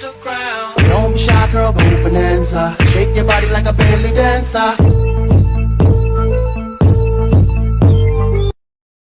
the ground. Don't be shy, girl, go bonanza. Shake your body like a belly dancer.